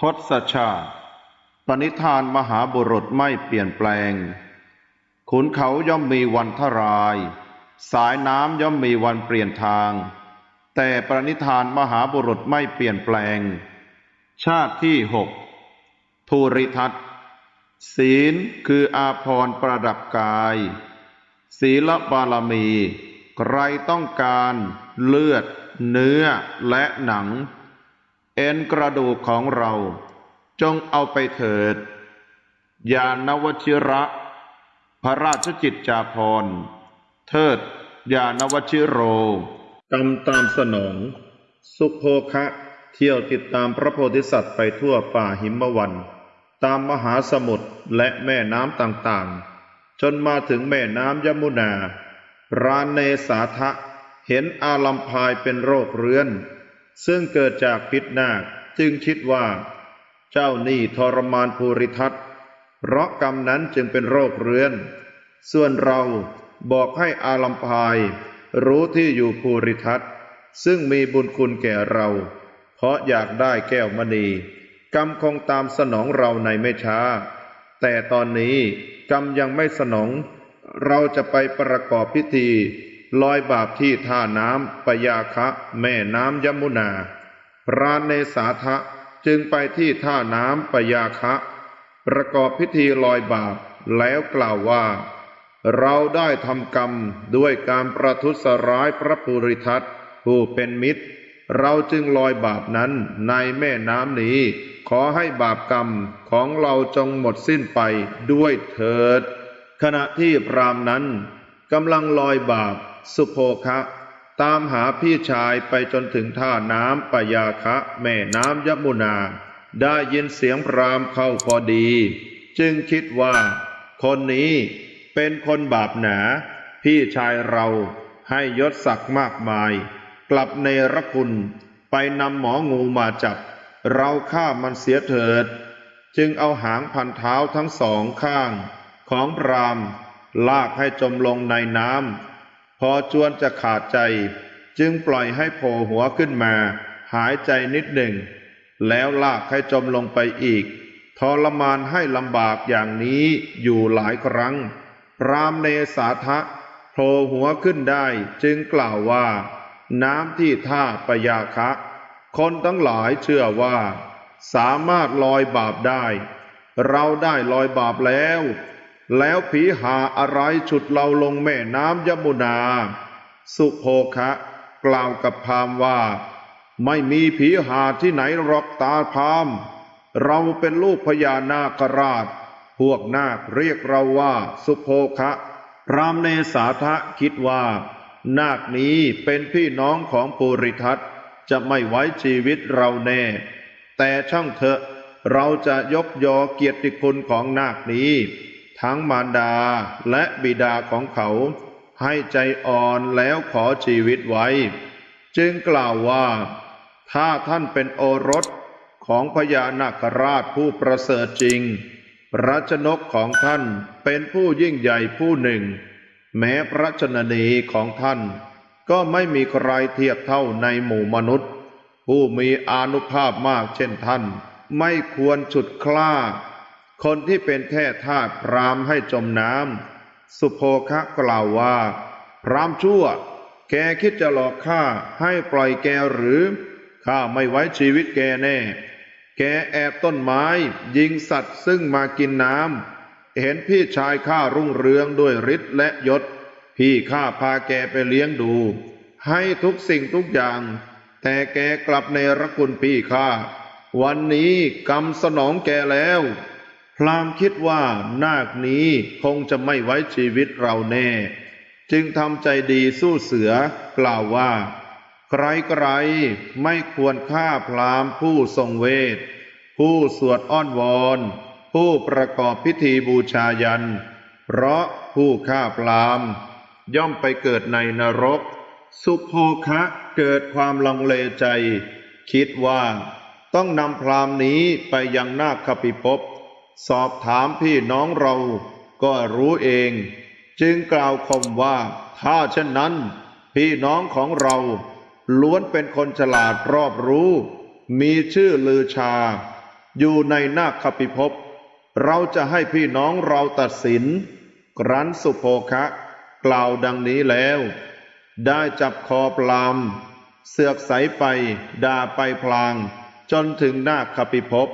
ทศชาติ ปณิธานมหาบุรุษไม่เปลี่ยนแปลง ขุนเขาย่อมมีวันทราย สายน้ำย่อมมีวันเปลี่ยนทาง แต่ปณิธานมหาบุรุษไม่เปลี่ยนแปลง ชาติที่หกภูริทัตศีลคืออาภรณ์ประดับกาย ศีลบารมี ใครต้องการเลือด เนื้อและหนัง เอ็นกระดูกของเรา จงเอาไปเถิด ยานวชิระ พระราชจิตจาภรเทิด ยานวชิโรกำตามสนอง สุโภคะเที่ยวติดตามพระโพธิสัตว์ไปทั่วป่าหิมวัน ตามมหาสมุทรและแม่น้ำต่างๆ จนมาถึงแม่น้ำยมุนา รานเนสาทะเห็นอาลัมพายเป็นโรคเรื้อน ซึ่งเกิดจากพิษนาคจึงคิดว่า เจ้านี่ทรมานภูริทัตเพราะกรรมนั้นจึงเป็นโรคเรื้อน ส่วนเราบอกให้อาลัมพาย รู้ที่อยู่ภูริทัตซึ่งมีบุญคุณแก่เรา เพราะอยากได้แก้วมณี กรรมคงตามสนองเราในไม่ช้า แต่ตอนนี้กรรมยังไม่สนอง เราจะไปประกอบพิธี ลอยบาปที่ท่าน้ำปยาคะ แม่น้ำยมุนาพรานเนสาทะจึงไปที่ท่าน้ำปยาคะ ประกอบพิธีลอยบาปแล้วกล่าวว่า เราได้ทำกรรมด้วยการประทุษร้ายพระภูริทัตผู้เป็นมิตร เราจึงลอยบาปนั้นในแม่น้ำนี้ ขอให้บาปกรรมของเราจงหมดสิ้นไปด้วยเถิด ขณะที่พรามนั้นกำลังลอยบาป สุโภคะ ตามหาพี่ชายไปจนถึงท่าน้ำปยาคะ แม่น้ำยมุนา ได้ยินเสียงพรามเข้าพอดี จึงคิดว่า คนนี้เป็นคนบาปหนา พี่ชายเราให้ยศศักดิ์มากมาย กลับในรคุณไปนำหมองูมาจับ เราฆ่ามันเสียเถิด จึงเอาหางพันเท้าทั้งสองข้าง ของพรามลากให้จมลงในน้ำ พอจวนจะขาดใจ จึงปล่อยให้โผล่หัวขึ้นมา หายใจนิดหนึ่ง แล้วลากให้จมลงไปอีก ทรมานให้ลำบากอย่างนี้อยู่หลายครั้ง พรามเนสาทะโผล่หัวขึ้นได้จึงกล่าวว่า น้ำที่ท่าปยาคะ คนทั้งหลายเชื่อว่า สามารถลอยบาปได้ เราได้ลอยบาปแล้ว แล้วผีหาอะไรฉุดเราลงแม่น้ำยมุนา สุโภคะ กล่าวกับพราหมว่า ไม่มีผีหาที่ไหนหรอกตาพราม เราเป็นลูกพญานาคราช พวกนาคเรียกเราว่าสุโภคะพรามเนสาทะคิดว่า นาคนี้เป็นพี่น้องของปุริทัตจะไม่ไว้ชีวิตเราแน่ แต่ช่างเถอะ เราจะยกยอเกียรติคุณของนาคนี้ ทั้งมารดาและบิดาของเขา ให้ใจอ่อนแล้วขอชีวิตไว้ จึงกล่าวว่า ถ้าท่านเป็นโอรสของพญานาคราชผู้ประเสริฐจริงพระชนกของท่านเป็นผู้ยิ่งใหญ่ผู้หนึ่ง แม้พระชนนีของท่าน ก็ไม่มีใครเทียบเท่าในหมู่มนุษย์ ผู้มีอานุภาพมากเช่นท่าน ไม่ควรฉุดคล้า คนที่เป็นแค่ทาสพรามให้จมน้ำสุโภคะกล่าวว่า พรามชั่ว แกคิดจะหลอกข้าให้ปล่อยแกหรือข้าไม่ไว้ชีวิตแกแน่ แกแอบต้นไม้ยิงสัตว์ซึ่งมากินน้ำเห็นพี่ชายข้ารุ่งเรืองด้วยฤทธิ์และยศ พี่ข้าพาแกไปเลี้ยงดู ให้ทุกสิ่งทุกอย่าง แต่แกกลับในรคุณพี่ข้า วันนี้กรรมสนองแกแล้ว พรามคิดว่านาคนี้คงจะไม่ไว้ชีวิตเราแน่ จึงทำใจดีสู้เสือกล่าวว่า ใครๆไม่ควรฆ่าพรามผู้ทรงเวท ผู้สวดอ้อนวอนผู้ประกอบพิธีบูชายัน เพราะผู้ฆ่าพรามย่อมไปเกิดในนรก สุโภคะเกิดความลังเลใจ คิดว่า ต้องนำพรามนี้ไปยังนาคปิภพ สอบถามพี่น้องเราก็รู้เอง จึงกล่าวคมว่า ถ้าเช่นนั้น พี่น้องของเรา ล้วนเป็นคนฉลาดรอบรู้ มีชื่อลือชา อยู่ในนาคปิภพเราจะให้พี่น้องเราตัดสินครั้นสุโภคะ กล่าวดังนี้แล้ว ได้จับคอปลาม เสือกใสไปด่าไปพลาง จนถึงนาคปิภพ